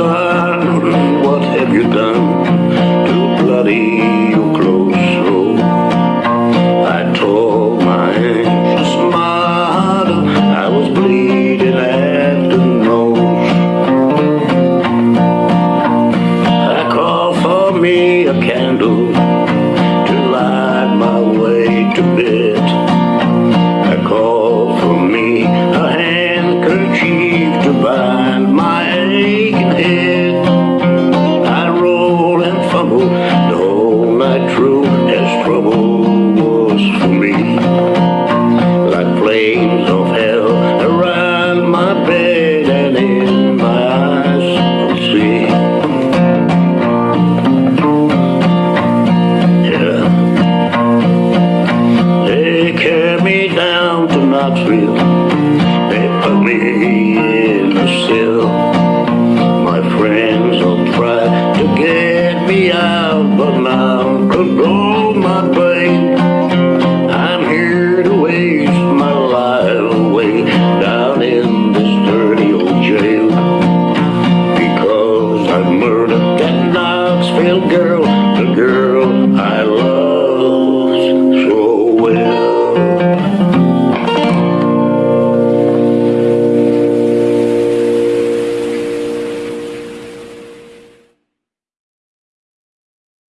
Saying, Real.